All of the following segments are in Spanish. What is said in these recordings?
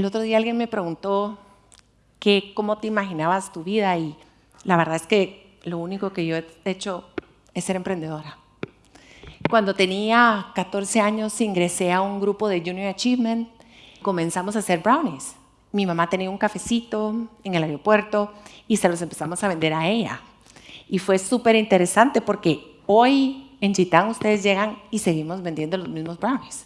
El otro día alguien me preguntó que cómo te imaginabas tu vida y la verdad es que lo único que yo he hecho es ser emprendedora. Cuando tenía 14 años ingresé a un grupo de Junior Achievement, comenzamos a hacer brownies. Mi mamá tenía un cafecito en el aeropuerto y se los empezamos a vender a ella. Y fue súper interesante porque hoy en Chitán ustedes llegan y seguimos vendiendo los mismos brownies.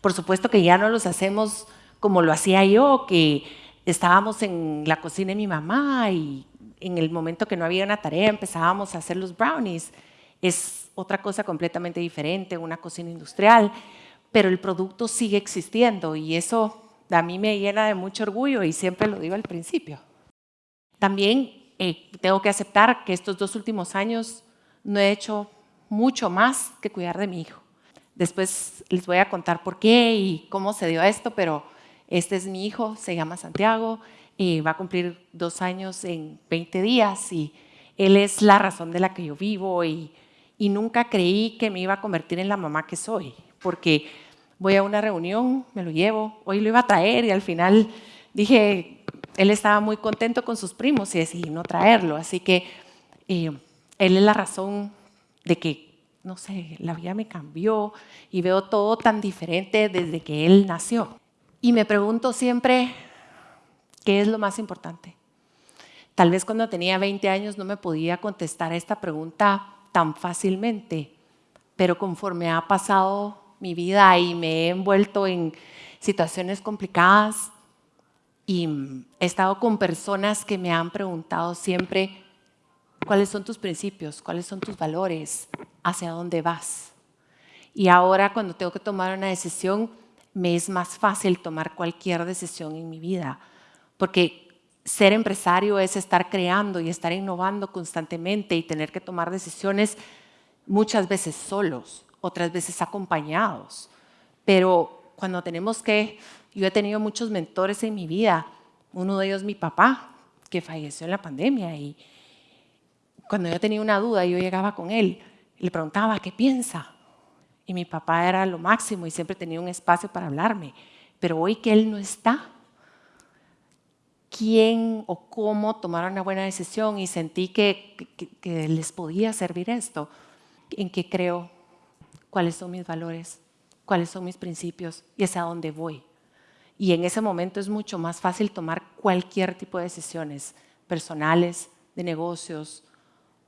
Por supuesto que ya no los hacemos como lo hacía yo, que estábamos en la cocina de mi mamá y en el momento que no había una tarea empezábamos a hacer los brownies. Es otra cosa completamente diferente, una cocina industrial, pero el producto sigue existiendo y eso a mí me llena de mucho orgullo y siempre lo digo al principio. También eh, tengo que aceptar que estos dos últimos años no he hecho mucho más que cuidar de mi hijo. Después les voy a contar por qué y cómo se dio esto, pero este es mi hijo, se llama Santiago, y va a cumplir dos años en 20 días y él es la razón de la que yo vivo y, y nunca creí que me iba a convertir en la mamá que soy, porque voy a una reunión, me lo llevo, hoy lo iba a traer y al final dije, él estaba muy contento con sus primos y decidí no traerlo, así que eh, él es la razón de que no sé, la vida me cambió y veo todo tan diferente desde que él nació. Y me pregunto siempre, ¿qué es lo más importante? Tal vez cuando tenía 20 años no me podía contestar esta pregunta tan fácilmente, pero conforme ha pasado mi vida y me he envuelto en situaciones complicadas y he estado con personas que me han preguntado siempre, ¿cuáles son tus principios? ¿Cuáles son tus valores? hacia dónde vas. Y ahora cuando tengo que tomar una decisión, me es más fácil tomar cualquier decisión en mi vida, porque ser empresario es estar creando y estar innovando constantemente y tener que tomar decisiones muchas veces solos, otras veces acompañados. Pero cuando tenemos que, yo he tenido muchos mentores en mi vida, uno de ellos mi papá, que falleció en la pandemia y cuando yo tenía una duda yo llegaba con él le preguntaba, ¿qué piensa? Y mi papá era lo máximo y siempre tenía un espacio para hablarme. Pero hoy que él no está, ¿quién o cómo tomar una buena decisión? Y sentí que, que les podía servir esto. ¿En qué creo? ¿Cuáles son mis valores? ¿Cuáles son mis principios? Y hacia dónde voy. Y en ese momento es mucho más fácil tomar cualquier tipo de decisiones personales, de negocios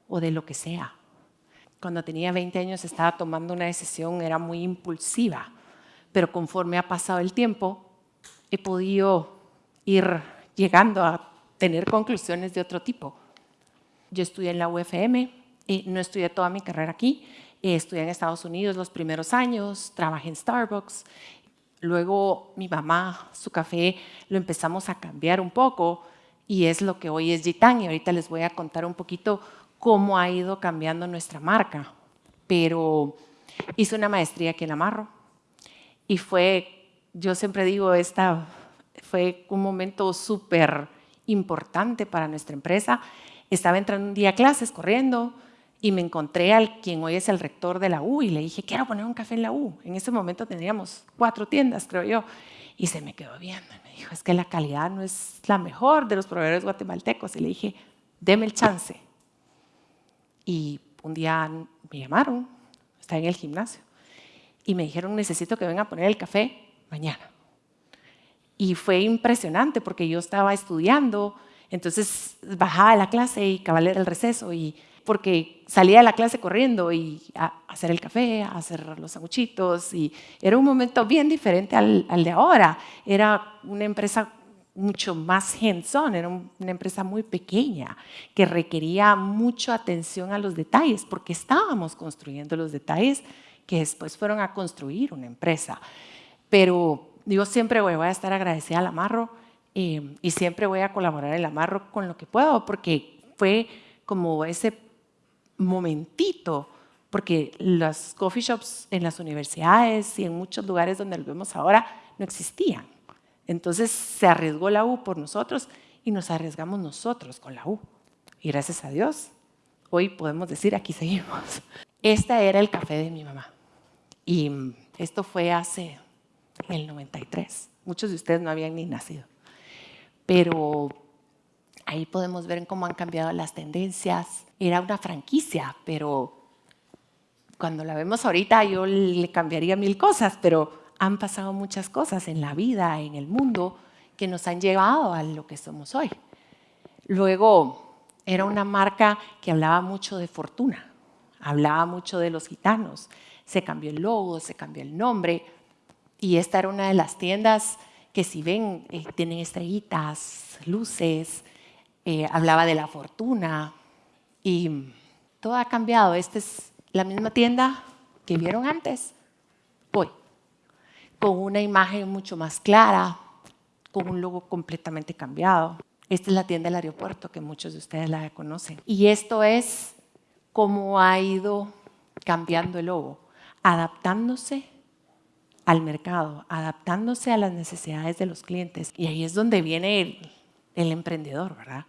o de lo que sea cuando tenía 20 años estaba tomando una decisión, era muy impulsiva, pero conforme ha pasado el tiempo, he podido ir llegando a tener conclusiones de otro tipo. Yo estudié en la UFM, y no estudié toda mi carrera aquí, estudié en Estados Unidos los primeros años, trabajé en Starbucks, luego mi mamá, su café, lo empezamos a cambiar un poco y es lo que hoy es Gitán y ahorita les voy a contar un poquito cómo ha ido cambiando nuestra marca. Pero hice una maestría aquí en Amarro y fue, yo siempre digo, esta fue un momento súper importante para nuestra empresa. Estaba entrando un día a clases corriendo y me encontré al quien hoy es el rector de la U y le dije, quiero poner un café en la U. En ese momento teníamos cuatro tiendas, creo yo. Y se me quedó viendo y me dijo, es que la calidad no es la mejor de los proveedores guatemaltecos. Y le dije, deme el chance. Y un día me llamaron, estaba en el gimnasio, y me dijeron, necesito que venga a poner el café mañana. Y fue impresionante porque yo estaba estudiando, entonces bajaba de la clase y cabal era el receso, y porque salía de la clase corriendo y a hacer el café, a hacer los sanguchitos, y era un momento bien diferente al, al de ahora. Era una empresa mucho más hands-on, era una empresa muy pequeña que requería mucha atención a los detalles porque estábamos construyendo los detalles que después fueron a construir una empresa. Pero yo siempre voy a estar agradecida al Amarro eh, y siempre voy a colaborar el Amarro con lo que puedo porque fue como ese momentito porque los coffee shops en las universidades y en muchos lugares donde lo vemos ahora no existían. Entonces se arriesgó la U por nosotros y nos arriesgamos nosotros con la U. Y gracias a Dios, hoy podemos decir, aquí seguimos. Esta era el café de mi mamá. Y esto fue hace el 93. Muchos de ustedes no habían ni nacido. Pero ahí podemos ver cómo han cambiado las tendencias. Era una franquicia, pero cuando la vemos ahorita yo le cambiaría mil cosas, pero han pasado muchas cosas en la vida, en el mundo, que nos han llevado a lo que somos hoy. Luego, era una marca que hablaba mucho de fortuna, hablaba mucho de los gitanos. Se cambió el logo, se cambió el nombre, y esta era una de las tiendas que si ven, eh, tienen estrellitas, luces, eh, hablaba de la fortuna, y todo ha cambiado. Esta es la misma tienda que vieron antes, con una imagen mucho más clara, con un logo completamente cambiado. Esta es la tienda del aeropuerto que muchos de ustedes la conocen. Y esto es cómo ha ido cambiando el logo, adaptándose al mercado, adaptándose a las necesidades de los clientes. Y ahí es donde viene el, emprendedor, ¿verdad?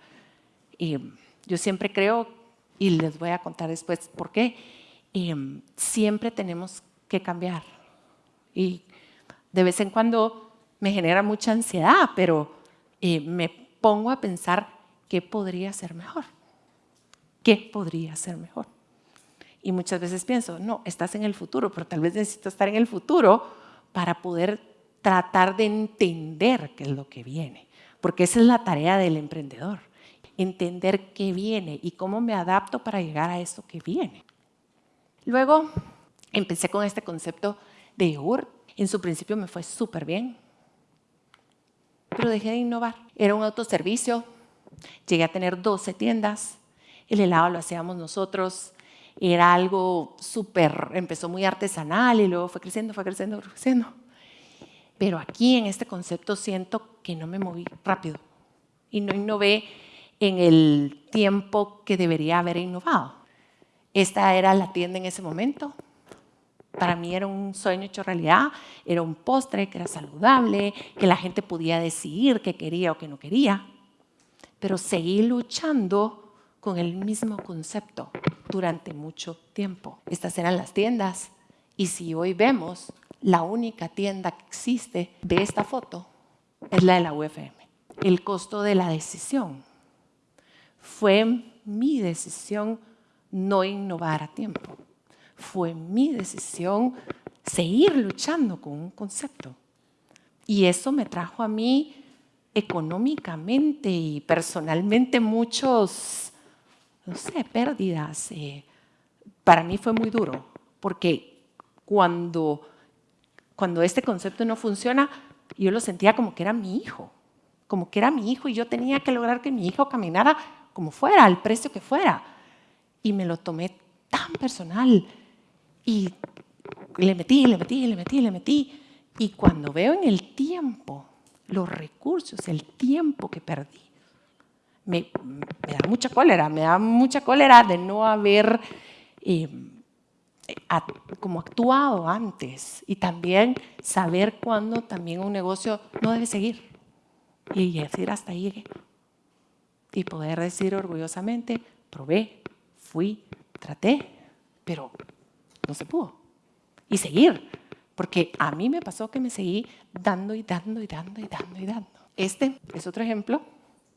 Y yo siempre creo, y les voy a contar después por qué, eh, siempre tenemos que cambiar. Y de vez en cuando me genera mucha ansiedad, pero eh, me pongo a pensar qué podría ser mejor. ¿Qué podría ser mejor? Y muchas veces pienso, no, estás en el futuro, pero tal vez necesito estar en el futuro para poder tratar de entender qué es lo que viene. Porque esa es la tarea del emprendedor, entender qué viene y cómo me adapto para llegar a eso que viene. Luego empecé con este concepto de yogur en su principio me fue súper bien, pero dejé de innovar. Era un autoservicio, llegué a tener 12 tiendas, el helado lo hacíamos nosotros, era algo súper, empezó muy artesanal y luego fue creciendo, fue creciendo, fue creciendo. Pero aquí en este concepto siento que no me moví rápido y no innové en el tiempo que debería haber innovado. Esta era la tienda en ese momento, para mí era un sueño hecho realidad, era un postre que era saludable, que la gente podía decidir qué quería o qué no quería. Pero seguí luchando con el mismo concepto durante mucho tiempo. Estas eran las tiendas. Y si hoy vemos, la única tienda que existe de esta foto es la de la UFM. El costo de la decisión fue mi decisión no innovar a tiempo fue mi decisión seguir luchando con un concepto. Y eso me trajo a mí económicamente y personalmente muchos, no sé, pérdidas. Eh, para mí fue muy duro, porque cuando, cuando este concepto no funciona, yo lo sentía como que era mi hijo, como que era mi hijo y yo tenía que lograr que mi hijo caminara como fuera, al precio que fuera. Y me lo tomé tan personal y le metí, le metí, le metí, le metí. Y cuando veo en el tiempo, los recursos, el tiempo que perdí, me, da mucha cólera, me da mucha cólera de no haber eh, como actuado antes y también saber cuándo también un negocio no debe seguir y decir hasta ahí llegué y poder decir orgullosamente, probé, fui, traté, pero no se pudo. Y seguir, porque a mí me pasó que me seguí dando y dando y dando y dando y dando. Este es otro ejemplo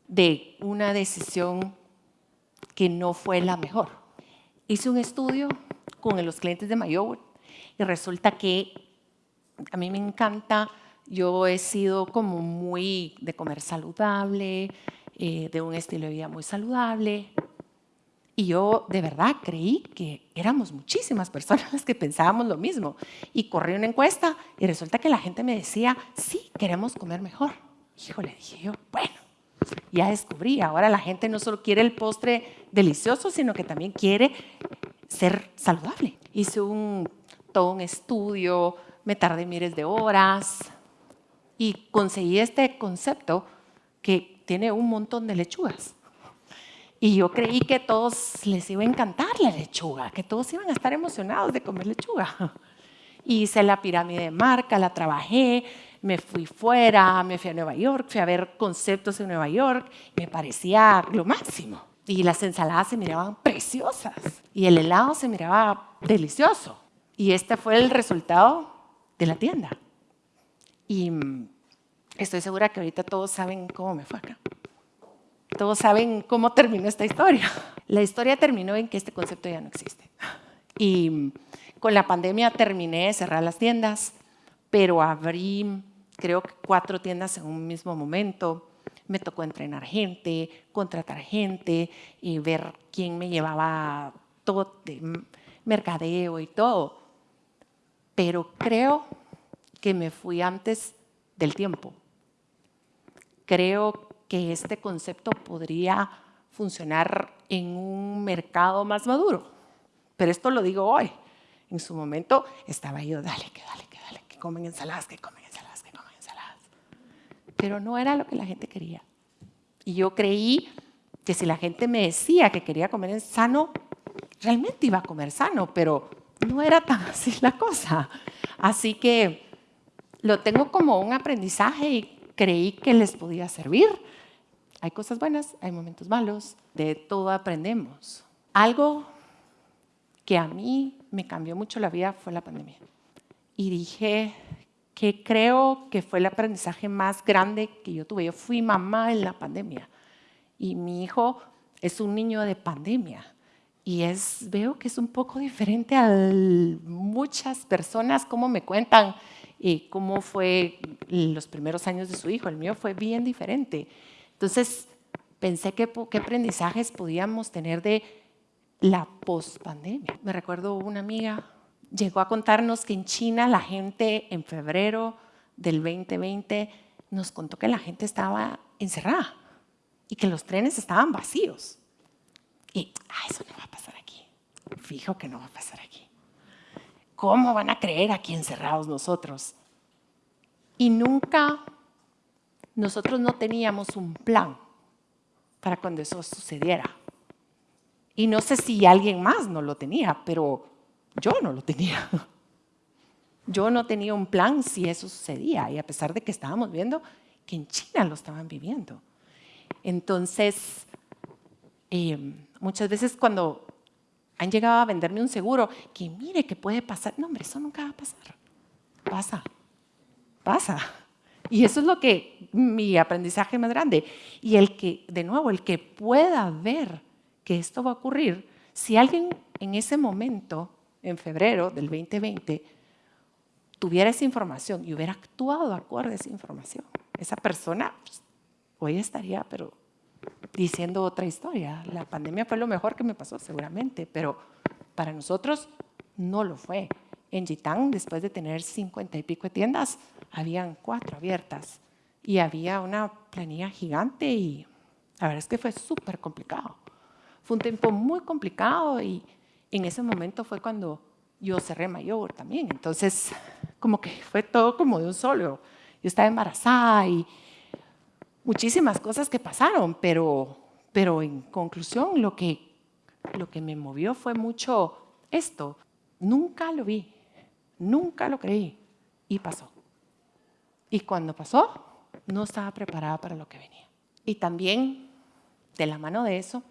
de una decisión que no fue la mejor. Hice un estudio con los clientes de Mayowood y resulta que a mí me encanta, yo he sido como muy de comer saludable, eh, de un estilo de vida muy saludable, y yo de verdad creí que éramos muchísimas personas las que pensábamos lo mismo. Y corrí una encuesta y resulta que la gente me decía, sí, queremos comer mejor. Híjole, dije yo, bueno, ya descubrí, ahora la gente no solo quiere el postre delicioso, sino que también quiere ser saludable. Hice un, todo un estudio, me tardé miles de horas y conseguí este concepto que tiene un montón de lechugas. Y yo creí que todos les iba a encantar la lechuga, que todos iban a estar emocionados de comer lechuga. Hice la pirámide de marca, la trabajé, me fui fuera, me fui a Nueva York, fui a ver conceptos en Nueva York, me parecía lo máximo. Y las ensaladas se miraban preciosas y el helado se miraba delicioso. Y este fue el resultado de la tienda. Y Estoy segura que ahorita todos saben cómo me fue acá. Todos saben cómo terminó esta historia. La historia terminó en que este concepto ya no existe. Y con la pandemia terminé de cerrar las tiendas, pero abrí creo que cuatro tiendas en un mismo momento. Me tocó entrenar gente, contratar gente y ver quién me llevaba todo de mercadeo y todo. Pero creo que me fui antes del tiempo. Creo que este concepto podría funcionar en un mercado más maduro. Pero esto lo digo hoy. En su momento estaba yo, dale, que dale, que dale, que comen ensaladas, que comen ensaladas, que comen ensaladas. Pero no era lo que la gente quería. Y yo creí que si la gente me decía que quería comer sano, realmente iba a comer sano, pero no era tan así la cosa. Así que lo tengo como un aprendizaje y creí que les podía servir. Hay cosas buenas, hay momentos malos, de todo aprendemos. Algo que a mí me cambió mucho la vida fue la pandemia. Y dije que creo que fue el aprendizaje más grande que yo tuve. Yo fui mamá en la pandemia y mi hijo es un niño de pandemia. Y es, veo que es un poco diferente a muchas personas, cómo me cuentan y cómo fue los primeros años de su hijo. El mío fue bien diferente. Entonces, pensé que qué aprendizajes podíamos tener de la post-pandemia. Me recuerdo una amiga llegó a contarnos que en China la gente en febrero del 2020 nos contó que la gente estaba encerrada y que los trenes estaban vacíos. Y ah, eso no va a pasar aquí. Fijo que no va a pasar aquí. ¿Cómo van a creer aquí encerrados nosotros? Y nunca nosotros no teníamos un plan para cuando eso sucediera. Y no sé si alguien más no lo tenía, pero yo no lo tenía. Yo no tenía un plan si eso sucedía, y a pesar de que estábamos viendo que en China lo estaban viviendo. Entonces, eh, muchas veces cuando han llegado a venderme un seguro, que mire que puede pasar, no hombre, eso nunca va a pasar. Pasa, pasa. Y eso es lo que mi aprendizaje más grande. Y el que, de nuevo, el que pueda ver que esto va a ocurrir, si alguien en ese momento, en febrero del 2020, tuviera esa información y hubiera actuado acorde a esa información, esa persona pues, hoy estaría, pero diciendo otra historia. La pandemia fue lo mejor que me pasó, seguramente, pero para nosotros no lo fue. En Gitán, después de tener cincuenta y pico tiendas, habían cuatro abiertas y había una planilla gigante y la verdad es que fue súper complicado. Fue un tiempo muy complicado y en ese momento fue cuando yo cerré mayor también. Entonces, como que fue todo como de un solo. Yo estaba embarazada y muchísimas cosas que pasaron, pero, pero en conclusión lo que, lo que me movió fue mucho esto. Nunca lo vi, nunca lo creí y pasó. Y cuando pasó, no estaba preparada para lo que venía. Y también, de la mano de eso,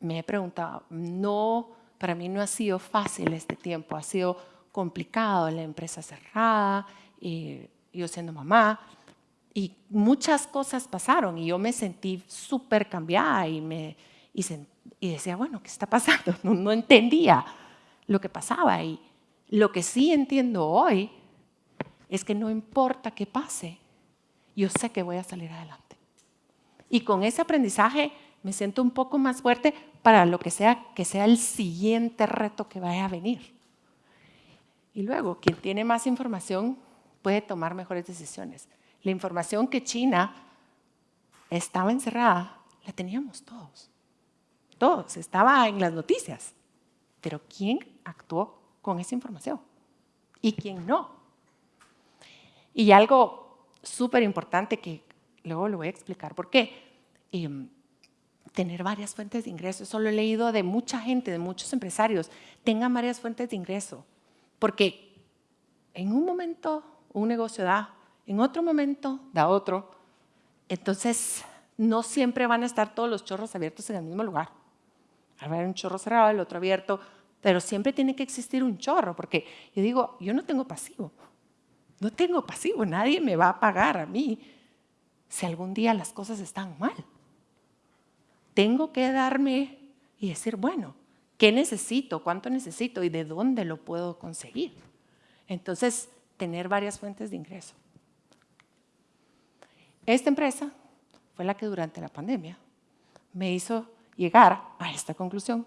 me he preguntado, no, para mí no ha sido fácil este tiempo, ha sido complicado, la empresa cerrada, y yo siendo mamá, y muchas cosas pasaron y yo me sentí súper cambiada y, me, y, y, decía, bueno, ¿qué está pasando? No, no entendía lo que pasaba y lo que sí entiendo hoy es que no importa qué pase, yo sé que voy a salir adelante. Y con ese aprendizaje me siento un poco más fuerte para lo que sea que sea el siguiente reto que vaya a venir. Y luego, quien tiene más información puede tomar mejores decisiones. La información que China estaba encerrada, la teníamos todos. Todos, estaba en las noticias. Pero ¿quién actuó con esa información? ¿Y quién no? Y algo súper importante que luego lo voy a explicar por qué. Em, tener varias fuentes de ingreso. Eso lo he leído de mucha gente, de muchos empresarios. Tengan varias fuentes de ingreso. Porque en un momento un negocio da, en otro momento da otro. Entonces, no siempre van a estar todos los chorros abiertos en el mismo lugar. Haber un chorro cerrado, el otro abierto, pero siempre tiene que existir un chorro, porque yo digo, yo no tengo pasivo. No tengo pasivo, nadie me va a pagar a mí si algún día las cosas están mal. Tengo que darme y decir, bueno, ¿qué necesito? ¿Cuánto necesito? ¿Y de dónde lo puedo conseguir? Entonces, tener varias fuentes de ingreso. Esta empresa fue la que durante la pandemia me hizo llegar a esta conclusión.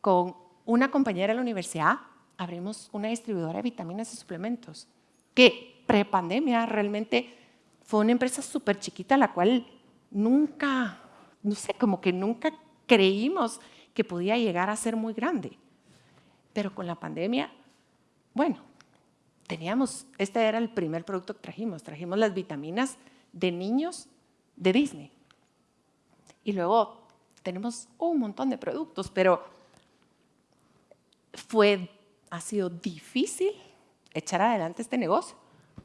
Con una compañera de la universidad abrimos una distribuidora de vitaminas y suplementos que pre-pandemia realmente fue una empresa súper chiquita la cual nunca, no sé, como que nunca creímos que podía llegar a ser muy grande. Pero con la pandemia, bueno, teníamos, este era el primer producto que trajimos, trajimos las vitaminas de niños de Disney. Y luego tenemos un montón de productos, pero fue, ha sido difícil echar adelante este negocio,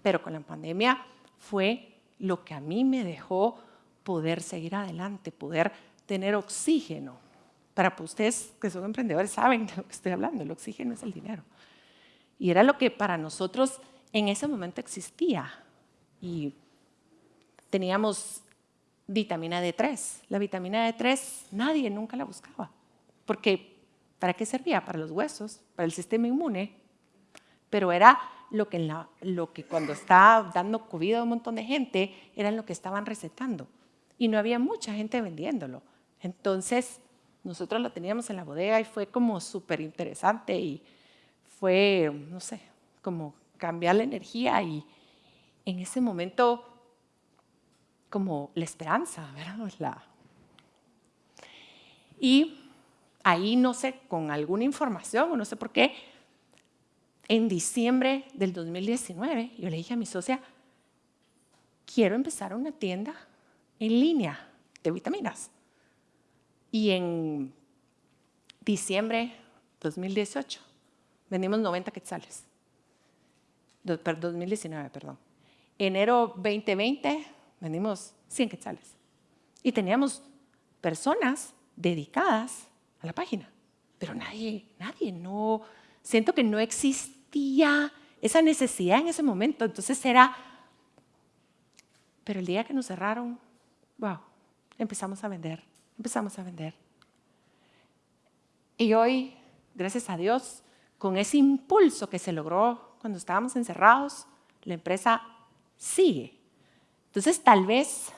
pero con la pandemia fue lo que a mí me dejó poder seguir adelante, poder tener oxígeno. Para ustedes que son emprendedores saben de lo que estoy hablando, el oxígeno es el dinero. Y era lo que para nosotros en ese momento existía. Y teníamos vitamina D3. La vitamina D3 nadie nunca la buscaba, porque ¿para qué servía? Para los huesos, para el sistema inmune, pero era lo que, cuando estaba dando COVID a un montón de gente, era lo que estaban recetando. Y no había mucha gente vendiéndolo. Entonces, nosotros lo teníamos en la bodega y fue como súper interesante y fue, no sé, como cambiar la energía y en ese momento como la esperanza, ¿verdad? La... Y ahí, no sé, con alguna información o no sé por qué, en diciembre del 2019, yo le dije a mi socia, quiero empezar una tienda en línea de vitaminas. Y en diciembre 2018 vendimos 90 quetzales. 2019, perdón. Enero 2020 vendimos 100 quetzales. Y teníamos personas dedicadas a la página, pero nadie, nadie, no, siento que no existía esa necesidad en ese momento. Entonces era, pero el día que nos cerraron, wow, empezamos a vender, empezamos a vender. Y hoy, gracias a Dios, con ese impulso que se logró cuando estábamos encerrados, la empresa sigue entonces, tal vez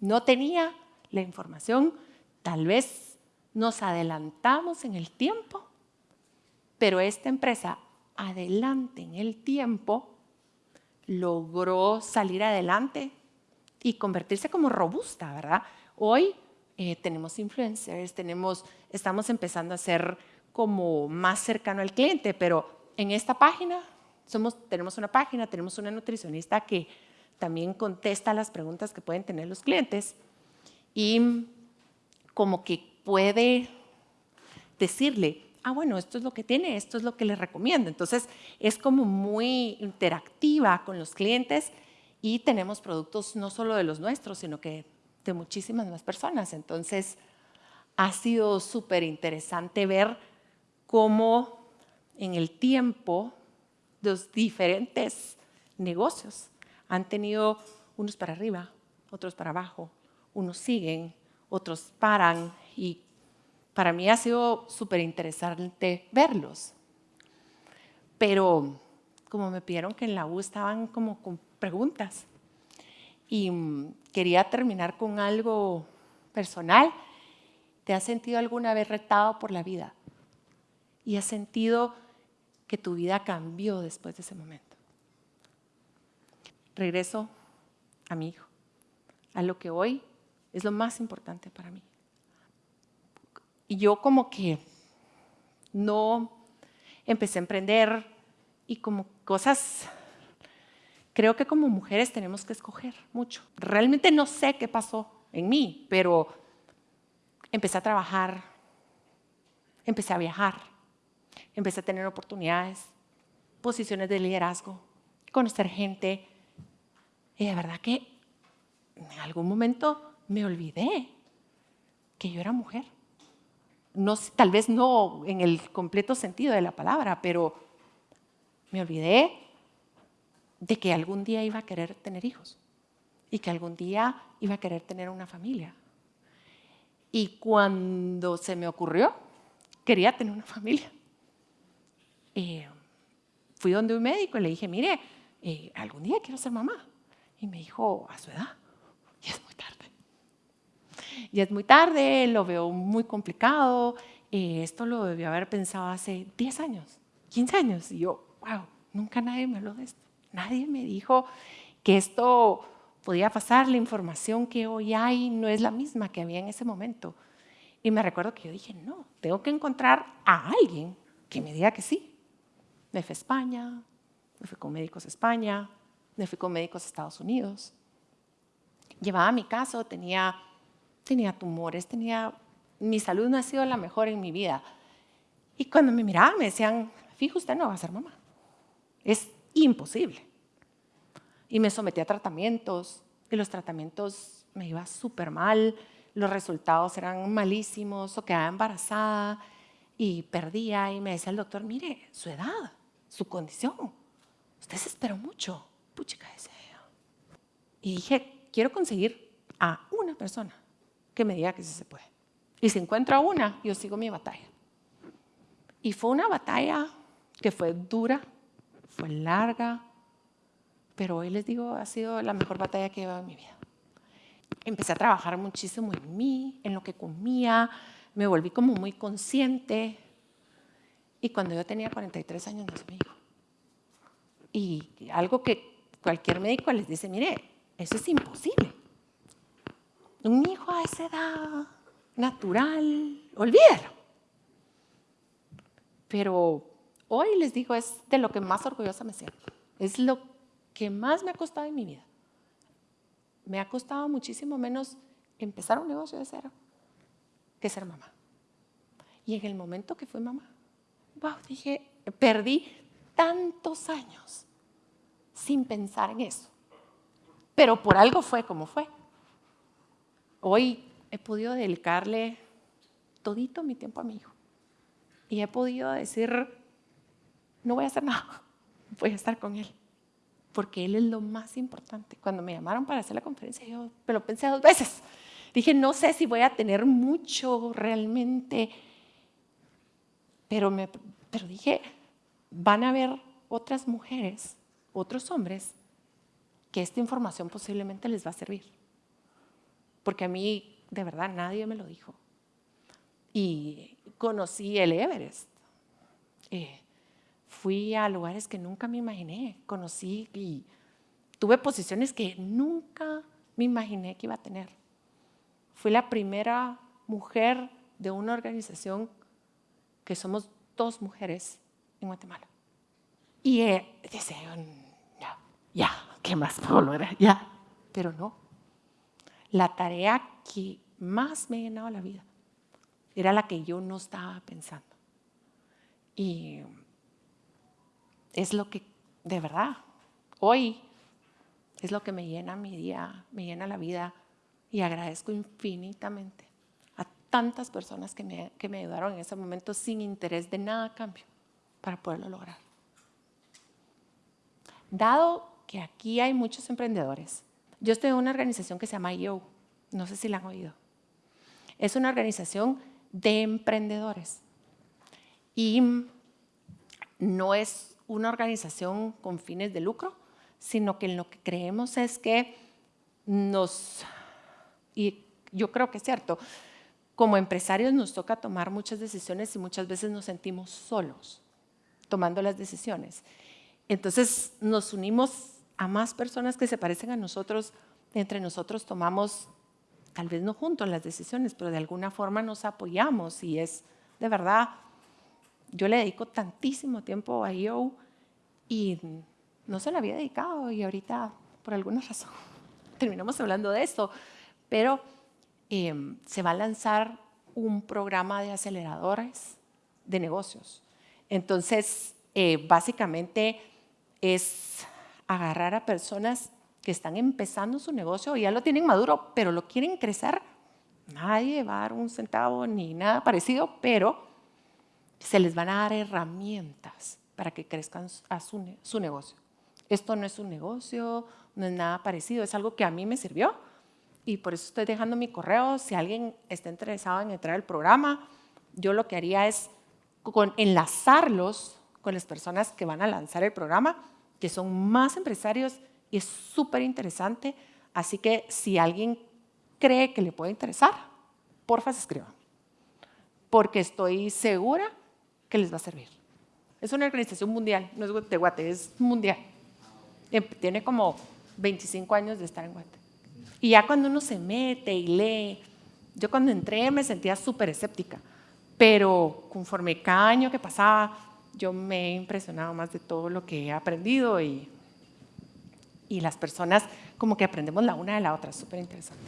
no tenía la información, tal vez nos adelantamos en el tiempo, pero esta empresa adelante en el tiempo logró salir adelante y convertirse como robusta, ¿verdad? Hoy eh, tenemos influencers, tenemos, estamos empezando a ser como más cercano al cliente, pero en esta página somos, tenemos una página, tenemos una nutricionista que también contesta las preguntas que pueden tener los clientes y como que puede decirle, ah, bueno, esto es lo que tiene, esto es lo que le recomiendo. Entonces, es como muy interactiva con los clientes y tenemos productos no solo de los nuestros, sino que de muchísimas más personas. Entonces, ha sido súper interesante ver cómo en el tiempo los diferentes negocios han tenido unos para arriba, otros para abajo, unos siguen, otros paran y para mí ha sido súper interesante verlos. Pero como me pidieron que en la U estaban como con preguntas y mm, quería terminar con algo personal. ¿Te has sentido alguna vez retado por la vida? ¿Y has sentido que tu vida cambió después de ese momento? Regreso a mi hijo, a lo que hoy es lo más importante para mí. Y yo como que no empecé a emprender y como cosas, creo que como mujeres tenemos que escoger mucho. Realmente no sé qué pasó en mí, pero empecé a trabajar, empecé a viajar, empecé a tener oportunidades, posiciones de liderazgo, conocer gente, y de verdad que en algún momento me olvidé que yo era mujer. No, tal vez no en el completo sentido de la palabra, pero me olvidé de que algún día iba a querer tener hijos y que algún día iba a querer tener una familia. Y cuando se me ocurrió, quería tener una familia. Eh, fui donde un médico y le dije, mire, eh, algún día quiero ser mamá. Y me dijo, a su edad, y es muy tarde. Y es muy tarde, lo veo muy complicado. Eh, esto lo debió haber pensado hace 10 años, 15 años. Y yo, wow, nunca nadie me habló de esto. Nadie me dijo que esto podía pasar. La información que hoy hay no es la misma que había en ese momento. Y me recuerdo que yo dije, no, tengo que encontrar a alguien que me diga que sí. Me fui a España, me fui con médicos a España, me fui con médicos a Estados Unidos. Llevaba mi caso, tenía, tenía tumores, tenía, mi salud no ha sido la mejor en mi vida. Y cuando me miraban me decían, fijo, usted no va a ser mamá. Es imposible. Y me sometí a tratamientos y los tratamientos me iba súper mal, los resultados eran malísimos o quedaba embarazada y perdía y me decía el doctor, mire, su edad, su condición, usted se esperó mucho. Puchica, ese. Y dije, quiero conseguir a una persona que me diga que sí se puede. Y si encuentro a una, yo sigo mi batalla. Y fue una batalla que fue dura, fue larga, pero hoy les digo, ha sido la mejor batalla que he llevado en mi vida. Empecé a trabajar muchísimo en mí, en lo que comía, me volví como muy consciente. Y cuando yo tenía 43 años nació mi hijo. Y algo que cualquier médico les dice, mire, eso es imposible. Un hijo a esa edad, natural, olvídalo. Pero hoy les digo, es de lo que más orgullosa me siento. Es lo que más me ha costado en mi vida. Me ha costado muchísimo menos empezar un negocio de cero que ser mamá. Y en el momento que fui mamá, wow, dije, perdí tantos años sin pensar en eso. Pero por algo fue como fue. Hoy he podido dedicarle todito mi tiempo a mi hijo. Y he podido decir, no voy a hacer nada, voy a estar con él. Porque él es lo más importante. Cuando me llamaron para hacer la conferencia, yo me lo pensé dos veces. Dije, no sé si voy a tener mucho realmente. Pero, me, dije, van a haber otras mujeres, otros hombres, que esta información posiblemente les va a servir. Porque a mí, de verdad, nadie me lo dijo. Y conocí el Everest. Eh, fui a lugares que nunca me imaginé. Conocí y tuve posiciones que nunca me imaginé que iba a tener. Fui la primera mujer de una organización que somos dos mujeres en Guatemala. Y eh, dice, ya, ya, ¿qué más puedo lograr? Ya, pero no. La tarea que más me llenaba la vida era la que yo no estaba pensando. Y es lo que, de verdad, hoy es lo que me llena mi día, me llena la vida y agradezco infinitamente a tantas personas que me, que me ayudaron en ese momento sin interés de nada a cambio para poderlo lograr. Dado que aquí hay muchos emprendedores, yo estoy en una organización que se llama IO, no sé si la han oído. Es una organización de emprendedores y no es una organización con fines de lucro, sino que lo que creemos es que nos, y yo creo que es cierto, como empresarios nos toca tomar muchas decisiones y muchas veces nos sentimos solos tomando las decisiones. Entonces nos unimos a más personas que se parecen a nosotros, entre nosotros tomamos, tal vez no juntos las decisiones, pero de alguna forma nos apoyamos y es de verdad, yo le dedico tantísimo tiempo a IO y no se lo había dedicado y ahorita por alguna razón terminamos hablando de eso, pero em, se va a lanzar un programa de aceleradores de negocios. Entonces, eh, básicamente es agarrar a personas que están empezando su negocio ya lo tienen maduro, pero lo quieren crecer. Nadie va a dar un centavo ni nada parecido, pero se les van a dar herramientas para que crezcan su negocio. Esto no es un negocio, no es nada parecido, es algo que a mí me sirvió y por eso estoy dejando mi correo. Si alguien está interesado en entrar al programa, yo lo que haría es con, enlazarlos con las personas que van a lanzar el programa, que son más empresarios y es súper interesante. Así que si alguien cree que le puede interesar, porfa se escriban, porque estoy segura que les va a servir. Es una organización mundial, no es de Guate, es mundial. Em, tiene como 25 años de estar en Guate. Y ya cuando uno se mete y lee, yo cuando entré me sentía súper escéptica, pero conforme cada año que pasaba, yo me he impresionado más de todo lo que he aprendido y, y las personas como que aprendemos la una de la otra, súper interesante.